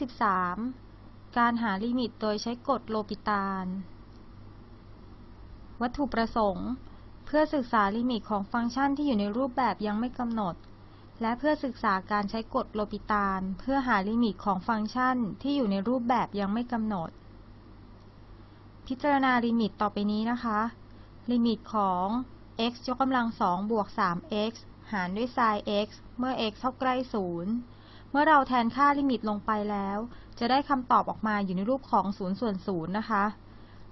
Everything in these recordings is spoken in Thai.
23การหาลิมิตโดยใช้กฎโลปิตาลวัตถุประสงค์ เพื่อศึกษาลิมิตของฟังก์ชันที่อยู่ในรูปแบบยังไม่กำหนด และเพื่อศึกษาการใช้กฎโลปิตาลเพื่อหาลิมิตของฟังก์ชันที่อยู่ในรูปแบบยังไม่กำหนด พิจารณาลิมิตต่อไปนี้นะคะ ลิมิตของ x ยกกำลังสองบวก 3x หารด้วย sin x เมื่อ x เข้าใกล้ศูนย์ เมื่อเราแทนค่าลิมิตลงไปแล้ว จะได้คำตอบออกมาอยู่ในรูปของ0ส่วน0นะคะ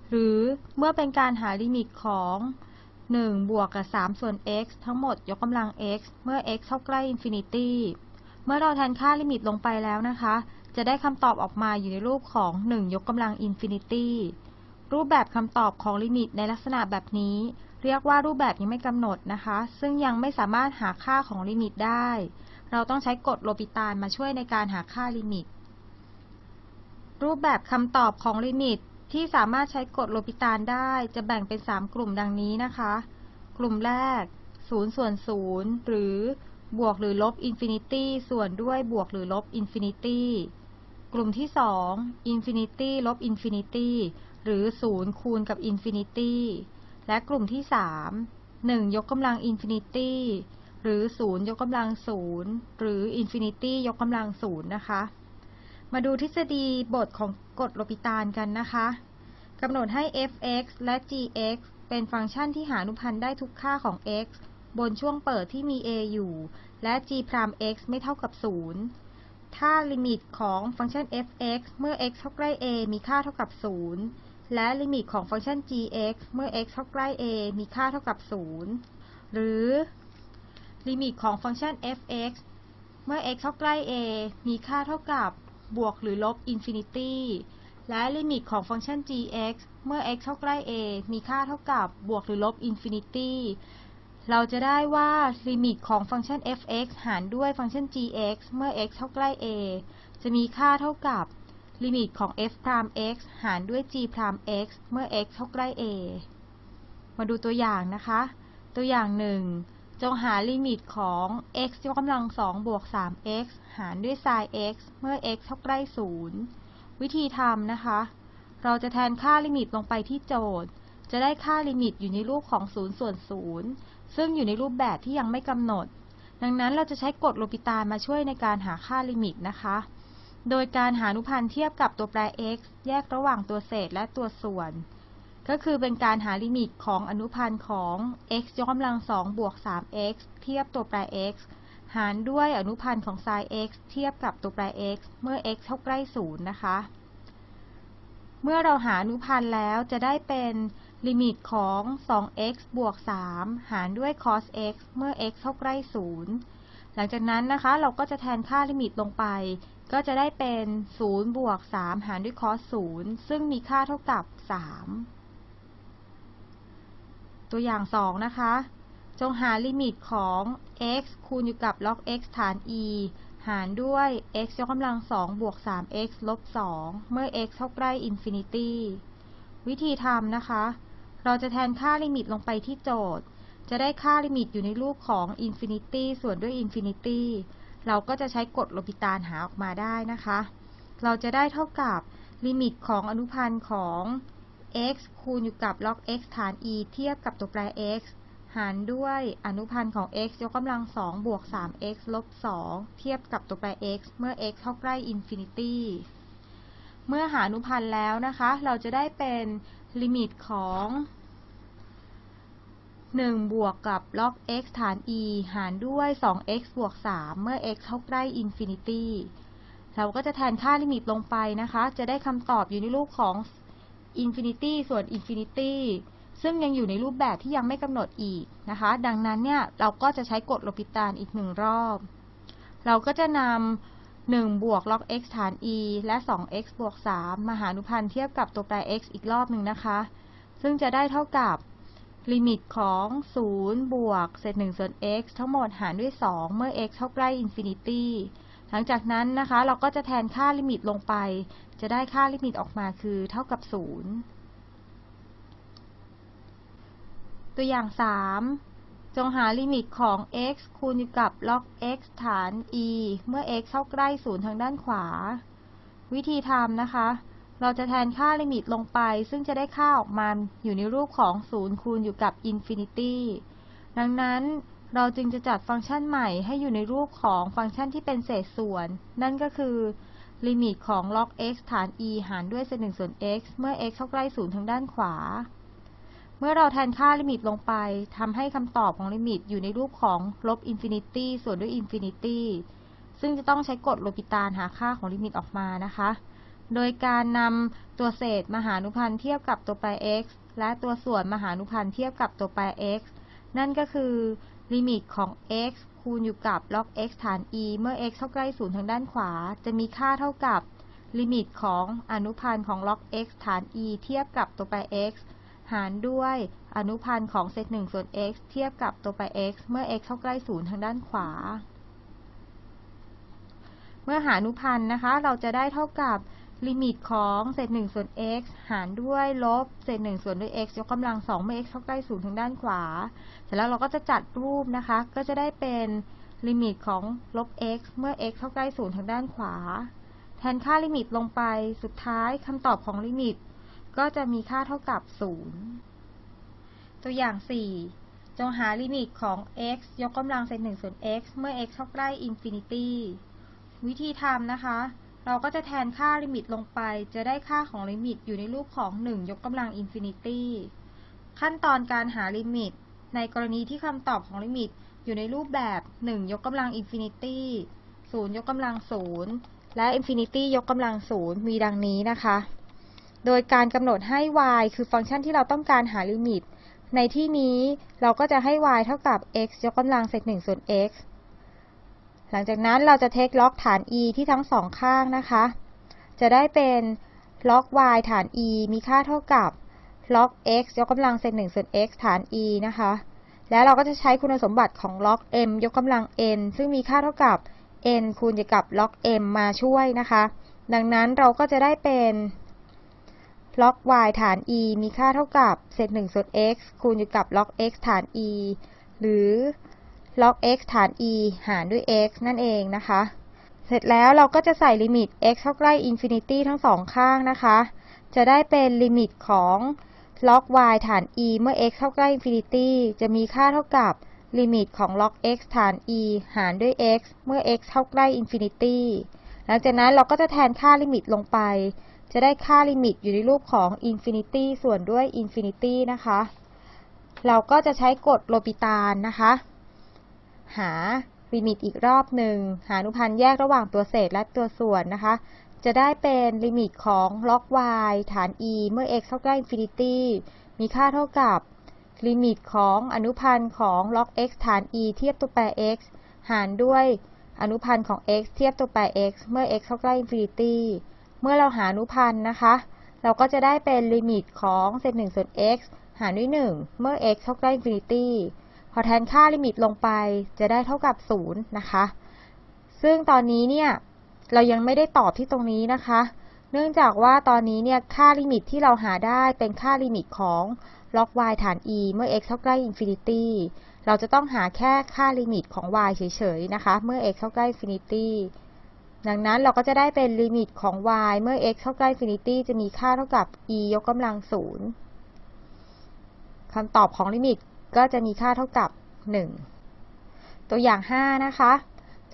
หรือเมื่อเป็นการหาลิมิตของ 1 บวกกับ 3 ส่วน x ทั้งหมดยกกำลัง x เมื่อ x เข้าใกล้ infinity เมื่อเราแทนค่าลิมิตลงไปแล้วนะคะ จะได้คำตอบออกมาอยู่ในรูปของ 1 ยกกำลัง infinity รูปแบบคำตอบของลิมิตในลักษณะแบบนี้ เรียกว่ารูปแบบยังไม่กำหนดนะคะ ซึ่งยังไม่สามารถหาค่าของลิมิตได้ เราต้องใช้กฎโลปิตาลมาช่วยในการหาค่าลิมิต รูปแบบคำตอบของลิมิตที่สามารถใช้กฎโลปิตาลได้จะแบ่งเป็น 3 กลุ่มดังนี้นะคะ กลุ่มแรก 0 ส่วน 0 หรือบวกหรือลบ infinity ส่วนด้วยบวกหรือลบ infinity กลุ่มที่2 infinity ลบ infinityหรือ 0 คูณกับ infinity และกลุ่มที่ 3 1 ยกกำลัง infinity หรือ 0 ยกกำลัง 0 หรือ infinity ยกกำลัง 0 นะคะ มาดูทฤษฎีบทของกฎโลปิตาลกันนะคะกำหนดให้ f(x) และ g(x) เป็นฟังก์ชันที่หาอนุพันธ์ได้ทุกค่าของ x บนช่วงเปิดที่มี a อยู่ และ g'(x) ไม่เท่ากับ 0 ถ้าลิมิตของฟังก์ชัน f(x) เมื่อ x เข้าใกล้ a มีค่าเท่ากับ 0 และลิมิตของฟังก์ชัน g(x) เมื่อ x เข้าใกล้ a มีค่าเท่ากับ 0 หรือ ลิมิตของฟังก์ชัน f(x) เมื่อ x เข้าใกล้ a มีค่าเท่ากับบวกหรือลบ infinity และลิมิตของฟังก์ชัน g(x) เมื่อ x เข้าใกล้ a มีค่าเท่ากับบวกหรือลบ infinity เราจะได้ว่าลิมิตของฟังก์ชัน f(x) หารด้วยฟังก์ชัน g(x) เมื่อ x เข้าใกล้ a จะมีค่าเท่ากับลิมิตของ f'(x) หารด้วย g'(x) เมื่อ x เข้าใกล้ a มาดูตัวอย่างนะคะ ตัวอย่างหนึ่ง จงหาลิมิตของ x ยกกำลังสองบวก 3x หารด้วย sin x เมื่อ x เข้าใกล้ 0 วิธีทำนะคะ เราจะแทนค่าลิมิตลงไปที่โจทย์ จะได้ค่าลิมิตอยู่ในรูปของ 0 ส่วน 0 ซึ่งอยู่ในรูปแบบที่ยังไม่กำหนด ดังนั้นเราจะใช้กฎโลปิตาลมาช่วยในการหาค่าลิมิตนะคะ โดยการหาอนุพันธ์เทียบกับตัวแปร x แยกระหว่างตัวเศษและตัวส่วน ก็คือเป็นการหาลิมิตของอนุพันธ์ของ x ยกกำลังสองบวก 3x เทียบตัวแปร x หารด้วยอนุพันธ์ของ sin x เทียบกับตัวแปร x เมื่อ x เท่าใกล้0นะคะ เมื่อเราหาอนุพันธ์แล้วจะได้เป็นลิมิตของ 2x บวก 3 หารด้วย cos x เมื่อ x เท่าใกล้0หลังจากนั้นนะคะ เราก็จะแทนค่าลิมิตลงไป ก็จะได้เป็น 0 บวก 3 หารด้วย cos 0 ซึ่งมีค่าเท่ากับ 3 ตัวอย่าง 2 นะคะ จงหาลิมิตของ x คูณอยู่กับ log x ฐาน e หารด้วย x ยกกำลัง 2 บวก 3x ลบ 2 เมื่อ x เข้าใกล้ infinity วิธีทำนะคะ เราจะแทนค่าลิมิตลงไปที่โจทย์ จะได้ค่าลิมิตอยู่ในรูปของ infinity ส่วนด้วย infinity เราก็จะใช้กฎโลปิตาลหาออกมาได้นะคะ เราจะได้เท่ากับลิมิตของอนุพันธ์ของ x คูณอยู่กับ log x ฐาน e เทียบกับตัวแปร x หารด้วยอนุพันธ์ของ x ยกกำลัง2บวก 3x ลบ 2 เทียบกับตัวแปร x เมื่อ x เข้าใกล้ infinity เมื่อหาอนุพันธ์แล้วนะคะ เราจะได้เป็นลิมิตของ 1 บวกกับ log x ฐาน e หารด้วย 2x บวก 3 เมื่อ x เข้าใกล้ infinity เราก็จะแทนค่าลิมิตลงไปนะคะ จะได้คำตอบอยู่ในรูปของ infinity ส่วน infinity ซึ่งยังอยู่ในรูปแบบที่ยังไม่กำหนดอีกนะคะ ดังนั้นเนี่ยเราก็จะใช้กฎโลปิตาลอีกหนึ่งรอบ เราก็จะนำ1บวก log x ฐาน e และ 2x บวก 3 มาหาอนุพันธ์เทียบกับตัวแปร x อีกรอบหนึ่งนะคะ ซึ่งจะได้เท่ากับลิมิตของ 0 บวกเศษ1ส่วน x ทั้งหมดหารด้วย 2 เมื่อ x เข้าใกล้ infinity หลังจากนั้นนะคะเราก็จะแทนค่าลิมิตลงไป จะได้ค่าลิมิตออกมาคือเท่ากับ 0 ตัวอย่าง 3 จงหาลิมิตของ x คูณอยู่กับ log x ฐาน e เมื่อ x เข้าใกล้ 0 ทางด้านขวา วิธีทำนะคะ เราจะแทนค่าลิมิตลงไป ซึ่งจะได้ค่าออกมาอยู่ในรูปของ 0 คูณอยู่กับ infinity ดังนั้น เราจึงจะจัดฟังก์ชันใหม่ให้อยู่ในรูปของฟังก์ชันที่เป็นเศษส่วน นั่นก็คือลิมิตของ log x ฐาน e หารด้วยเศษ1ส่วน x เมื่อ x เข้าใกล้0ทางด้านขวา เมื่อเราแทนค่าลิมิตลงไปทำให้คำตอบของลิมิตอยู่ในรูปของลบ infinity ส่วนด้วย infinity ซึ่งจะต้องใช้กฎโลปิตาลหาค่าของลิมิตออกมานะคะ โดยการนำตัวเศษมาหาอนุพันธ์เทียบกับตัวแปร x และตัวส่วนมาหาอนุพันธ์เทียบกับตัวแปร x นั่นก็คือ ลิมิตของ x คูณอยู่กับ log x ฐาน e เมื่อ x เข้าใกล้ศูนย์ทางด้านขวา จะมีค่าเท่ากับลิมิตของอนุพันธ์ของ log x ฐาน e เทียบกับตัวแปร x หารด้วยอนุพันธ์ของเศษ1ส่วน x เทียบกับตัวแปร x เมื่อ x เข้าใกล้ศูนย์ทางด้านขวา เมื่อหาอนุพันธ์นะคะ เราจะได้เท่ากับ ลิมิตของเศษ1ส่วน x หารด้วยลบเศษ1ส่วนด้วย x ยกกำลัง2เมื่อ x เข้าใกล้ศูนย์ทางด้านขวา เสร็จแล้วเราก็จะจัดรูปนะคะ ก็จะได้เป็นลิมิตของลบ x เมื่อ x เข้าใกล้ศูนย์ทางด้านขวา แทนค่าลิมิตลงไป สุดท้ายคำตอบของลิมิต ก็จะมีค่าเท่ากับ 0 ตัวอย่าง 4 จงหาลิมิตของ x ยกกำลังเศษ1ส่วน x เมื่อ x เข้าใกล้ infinity วิธีทำนะคะ เราก็จะแทนค่าลิมิตลงไป จะได้ค่าของลิมิตอยู่ในรูปของ 1 ยกกำลัง infinity ขั้นตอนการหาลิมิต ในกรณีที่คำตอบของลิมิตอยู่ในรูปแบบ 1 ยกกำลัง infinity 0ยกกำลัง 0 และ infinity ยกกำลัง 0 มีดังนี้นะคะ โดยการกำหนดให้ y คือฟังก์ชันที่เราต้องการหาลิมิต ในที่นี้เราก็จะให้ y เท่ากับ x ยกกำลังเศษ1ส่วน x หลังจากนั้นเราจะ take log ฐาน e ที่ทั้งสองข้างนะคะ จะได้เป็น log y ฐาน e มีค่าเท่ากับล็อก x ยกกำลังเศษ1ส่วน x ฐาน e นะคะ แล้วเราก็จะใช้คุณสมบัติของล็อก m ยกกำลัง n ซึ่งมีค่าเท่ากับ n คูณกับล็อก m มาช่วยนะคะ ดังนั้นเราก็จะได้เป็นล็อก y ฐาน e มีค่าเท่ากับเศษ1ส่วน x คูณอยู่กับล็อก x ฐาน e หรือ log x ฐาน e หารด้วย x นั่นเองนะคะ เสร็จแล้วเราก็จะใส่ลิมิต x เข้าใกล้ infinity ทั้งสองข้างนะคะ จะได้เป็นลิมิตของ log y ฐาน e เมื่อ x เข้าใกล้ infinity จะมีค่าเท่ากับลิมิตของ log x ฐาน e หารด้วย x เมื่อ x เข้าใกล้ infinity หลังจากนั้นเราก็จะแทนค่าลิมิตลงไป จะได้ค่าลิมิตอยู่ในรูปของ infinity ส่วนด้วย infinity นะคะ เราก็จะใช้กฎโลปิตาลนะคะ หาลิมิตอีกรอบหนึ่ง หาอนุพันธ์แยกระหว่างตัวเศษและตัวส่วนนะคะ จะได้เป็นลิมิตของล็อก y ฐาน e เมื่อ x เข้าใกล้ infinity มีค่าเท่ากับลิมิตของอนุพันธ์ของล็อก x ฐาน e เทียบตัวแปร x หารด้วยอนุพันธ์ของ x เทียบตัวแปร x เมื่อ x เข้าใกล้ infinity เมื่อเราหาอนุพันธ์นะคะ เราก็จะได้เป็นลิมิตของเศษ1ส่วน x หารด้วย 1 เมื่อ x เข้าใกล้ infinity พอแทนค่าลิมิตลงไปจะได้เท่ากับ 0 นะคะ ซึ่งตอนนี้เนี่ยเรายังไม่ได้ตอบที่ตรงนี้นะคะ เนื่องจากว่าตอนนี้เนี่ยค่าลิมิตที่เราหาได้เป็นค่าลิมิตของล็อก y ฐาน e เมื่อ x เข้าใกล้ infinity เราจะต้องหาแค่ค่าลิมิตของ y เฉยๆนะคะ เมื่อ x เข้าใกล้ infinity ดังนั้นเราก็จะได้เป็นลิมิตของ y เมื่อ x เข้าใกล้ infinity จะมีค่าเท่ากับ e ยกกำลัง0คำตอบของลิมิต ก็จะมีค่าเท่ากับ 1 ตัวอย่าง 5 นะคะ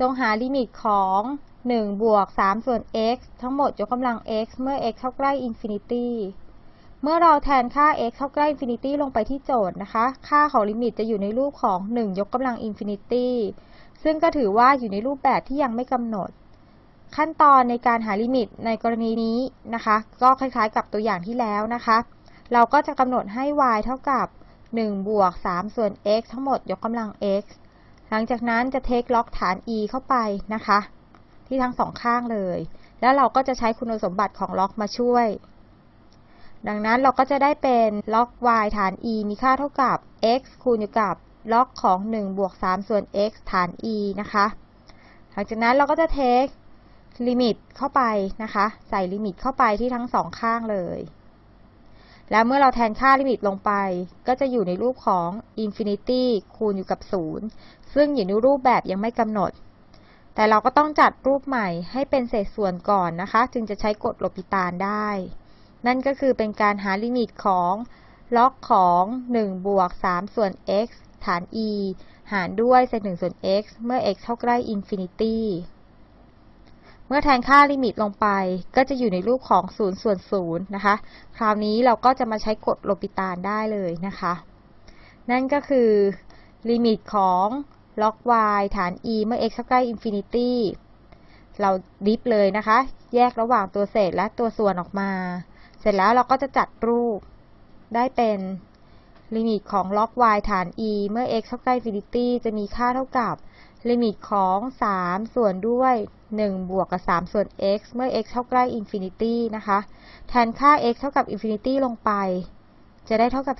จงหาลิมิตของ 1 บวก 3 ส่วน x ทั้งหมดยกกำลัง x เมื่อ x เข้าใกล้ infinity เมื่อเราแทนค่า x เข้าใกล้ infinity ลงไปที่โจทย์นะคะ ค่าของลิมิตจะอยู่ในรูปของ 1 ยกกำลัง infinity ซึ่งก็ถือว่าอยู่ในรูปแบบที่ยังไม่กำหนด ขั้นตอนในการหาลิมิตในกรณีนี้นะคะ ก็คล้ายๆกับตัวอย่างที่แล้วนะคะ เราก็จะกำหนดให้ y เท่ากับ 1 บวก 3 ส่วน x ทั้งหมดยกกำลัง x หลังจากนั้นจะเทคล็อกฐาน e เข้าไปนะคะ ที่ทั้งสองข้างเลย แล้วเราก็จะใช้คุณสมบัติของล็อกมาช่วย ดังนั้นเราก็จะได้เป็นล็อก y ฐาน e มีค่าเท่ากับ x คูณอยู่กับ log ของ 1 บวก 3 ส่วน x ฐาน e นะคะ หลังจากนั้นเราก็จะ take ลิมิตเข้าไปนะคะ ใส่ลิมิตเข้าไปที่ทั้งสองข้างเลย แล้วเมื่อเราแทนค่าลิมิตลงไป ก็จะอยู่ในรูปของ infinity คูณอยู่กับ 0 ซึ่งอยู่ในรูปแบบยังไม่กำหนด แต่เราก็ต้องจัดรูปใหม่ให้เป็นเศษส่วนก่อนนะคะ จึงจะใช้กฎโลปิตาลได้ นั่นก็คือเป็นการหาลิมิตของ log ของ 1 บวก 3 ส่วน x ฐาน e หารด้วยเศษ1ส่วน x เมื่อ x เข้าใกล้ infinity เมื่อแทนค่าลิมิตลงไป ก็จะอยู่ในรูปของ0ส่วน0นะคะ คราวนี้เราก็จะมาใช้กฎโลปิตาลได้เลยนะคะ นั่นก็คือลิมิตของล็อก y ฐาน e เมื่อ x เข้าใกล้ infinityเรา diff เลยนะคะ แยกระหว่างตัวเศษและตัวส่วนออกมา เสร็จแล้วเราก็จะจัดรูปได้เป็นลิมิตของล็อก y ฐาน e เมื่อ x เข้าใกล้ infinity จะมีค่าเท่ากับ ลิมิตของ 3 ส่วนด้วย 1 บวกกับ 3 ส่วน x เมื่อ x เข้าใกล้ infinity นะคะ แทนค่า x เท่ากับ infinity ลงไป จะได้เท่ากับ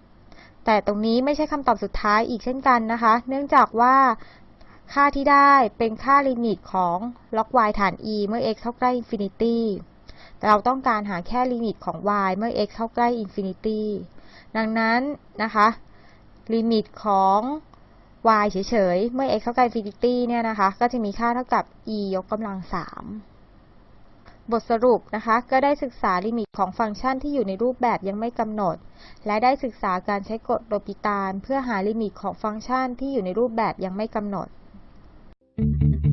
3 แต่ตรงนี้ไม่ใช่คำตอบสุดท้ายอีกเช่นกันนะคะ เนื่องจากว่าค่าที่ได้เป็นค่าลิมิตของล็อก y ฐาน e เมื่อ x เข้าใกล้ infinity แต่เราต้องการหาแค่ลิมิตของ y เมื่อ x เข้าใกล้ infinity ดังนั้นนะคะ ลิมิตของ y เฉยๆ เมื่อ x เท่ากับ infinity เนี่ยนะคะ ก็จะมีค่าเท่ากับ e ยกกำลัง 3 บทสรุปนะคะ ก็ได้ศึกษาลิมิตของฟังก์ชันที่อยู่ในรูปแบบยังไม่กำหนด และได้ศึกษาการใช้กฎโลปิตาลเพื่อหาลิมิตของฟังก์ชันที่อยู่ในรูปแบบยังไม่กำหนด Thank you.